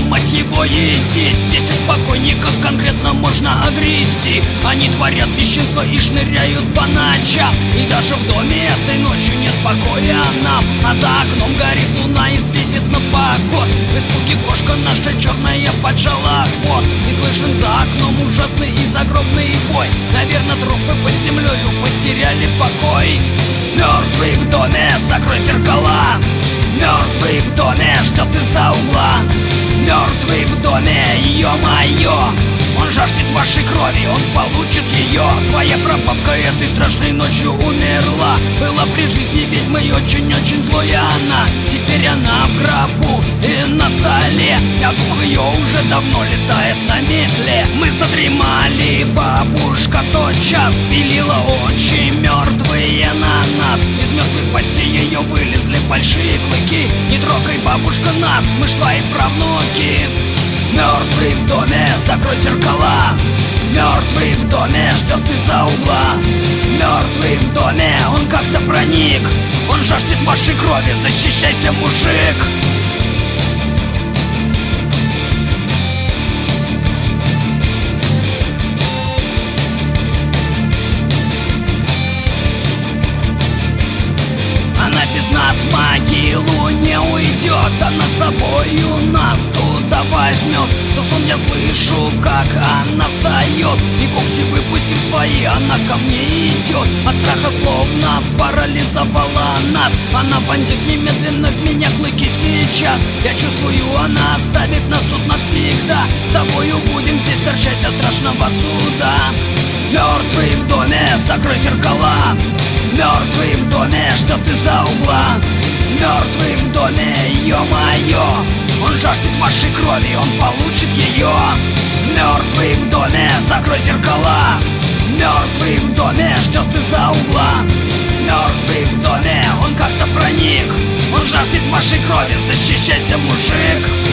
мать его едит Здесь от покойников конкретно можно огрести. Они творят бесчинство и шныряют по ночам. И даже в доме этой ночью нет покоя нам. А за окном горит луна и светит на покос В испуге кошка наша черная поджала хвост. И слышен за окном ужасный и загробный бой. Наверное, трупы под землею потеряли покой. Мертвый в доме, закрой зеркала. Мертвый в доме, ждет из-за угла Мертвый в доме, ё-моё. Он жаждет вашей крови, он получит ее Твоя прабабка этой страшной ночью умерла. Была при жизни ведьмой очень-очень злая она. Теперь она в гробу и на столе. А дух ее уже давно летает на метле. Мы задремали, бабушка тот час Пилила очень мертвые на нас. Из мертвых постей ее вылезли большие клыки бабушка, нас, мы ж твои правнуки. Мертвый в доме, закрой зеркала. Мертвый в доме, ждет из-за угла. Мертвый в доме, он как-то проник. Он жаждет вашей крови, защищайся, мужик. Она без нас в могилу не За сон я слышу, как она встает И когти выпустив свои, она ко мне идет От страха словно парализовала нас. Она вонзит немедленно в меня клыки сейчас. Я чувствую, она оставит нас тут навсегда. С тобою будем здесь торчать до страшного суда. Мертвый в доме, закрой зеркала. Мертвый в доме, ждет из-за угла? Мертвый в доме, ё-моё жаждет вашей крови, он получит ее Мертвый в доме, закрой зеркала. Мертвый в доме, ждет из-за угла. Мертвый в доме, он как-то проник. Он жаждет вашей крови, защищайся, мужик